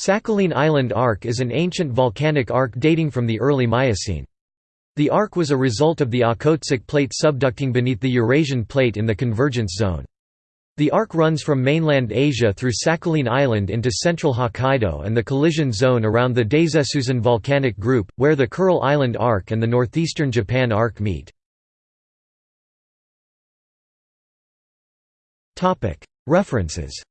Sakhalin Island Arc is an ancient volcanic arc dating from the early Miocene. The arc was a result of the Okhotsk plate subducting beneath the Eurasian plate in the convergence zone. The arc runs from mainland Asia through Sakhalin Island into central Hokkaido and the collision zone around the Daisetsuzan volcanic group, where the Kuril Island Arc and the northeastern Japan Arc meet. References